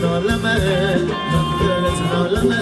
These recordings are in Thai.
zorlama Hakkını zorlama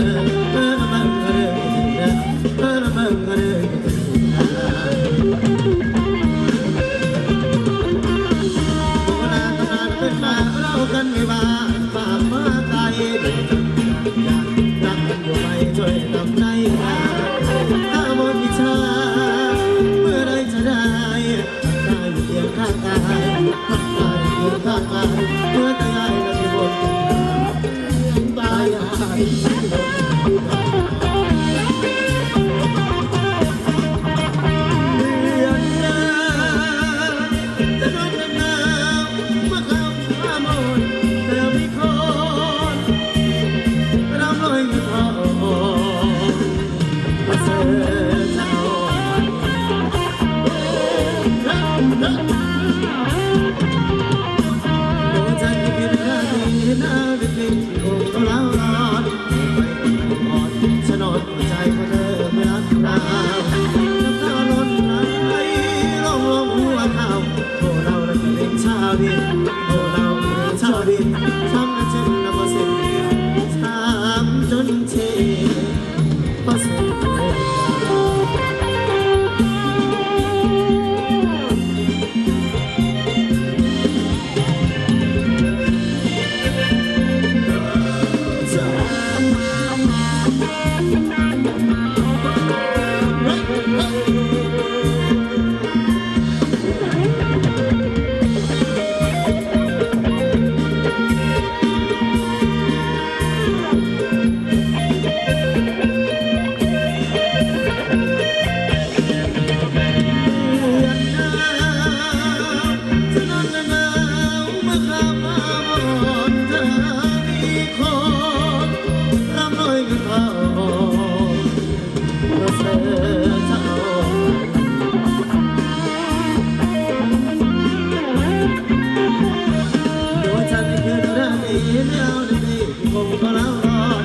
ที่คงก็แล้วรอด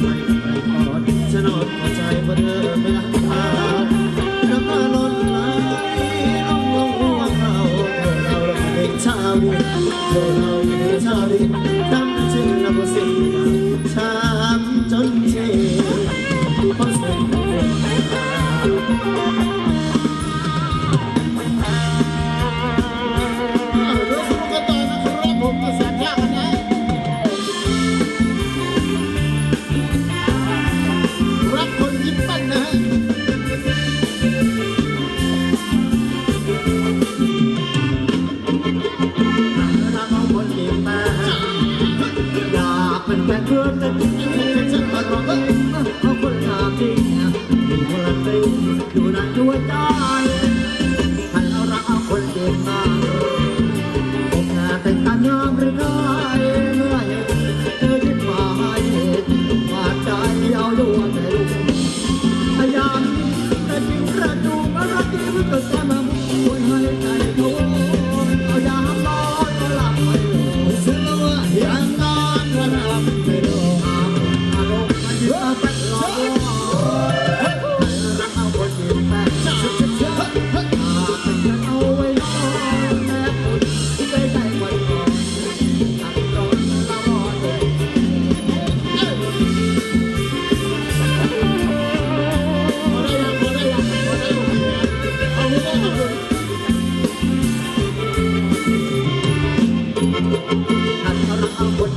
ไม่ไปขอดฉันอดหัวใจเพาะเธอไม่รักเรน้ำตาล้นไหลลงลงหัวเขาเธาเราเป็นชาวดิเธอเราเป็นชาวดิ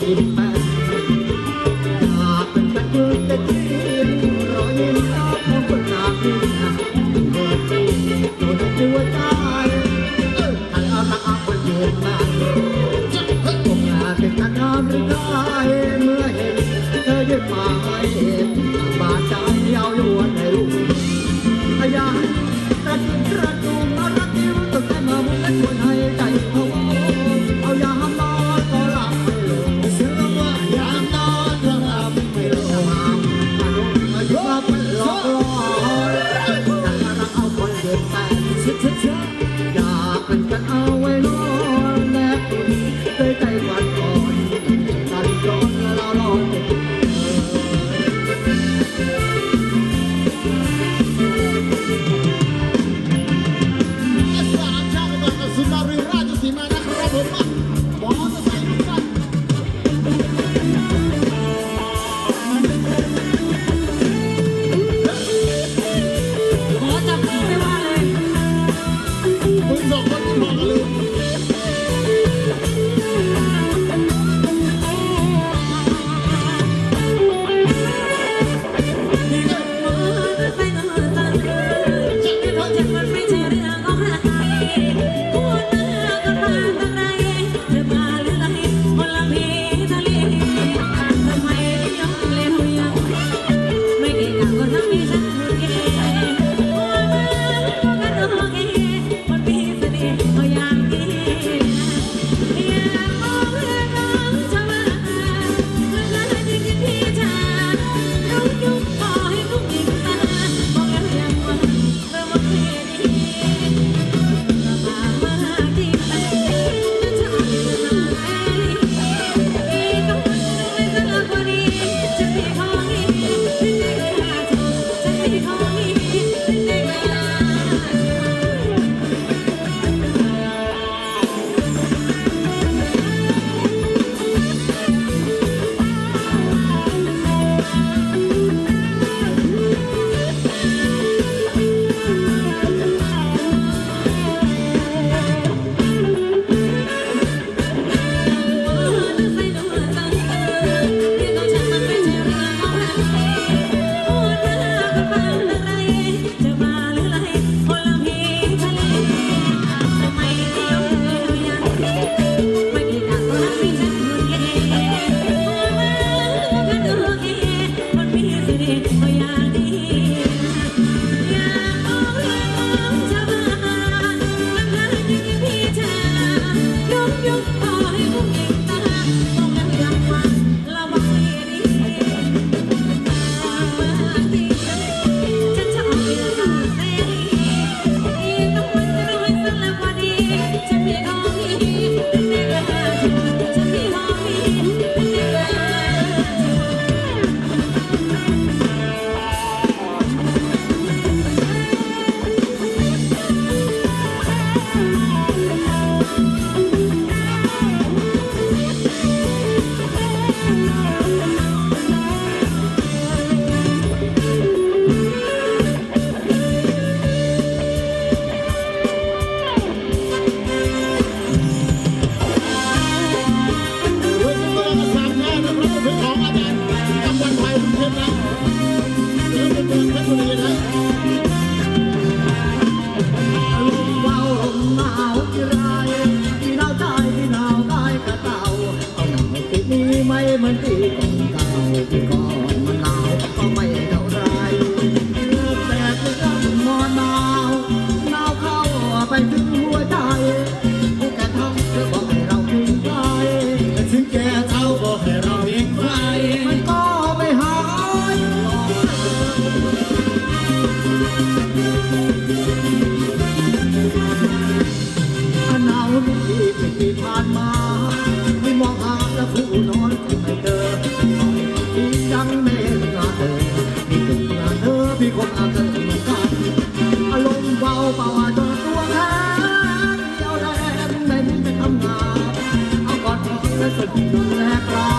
Bye. cha cha cha. มีคนอาจจะเหมือนกันอารมณ์เบาเบาจอตัวแข็งเดียวแรงไม่มีไปทำงานเอาก่อนที่จะสุดดูแรกร้า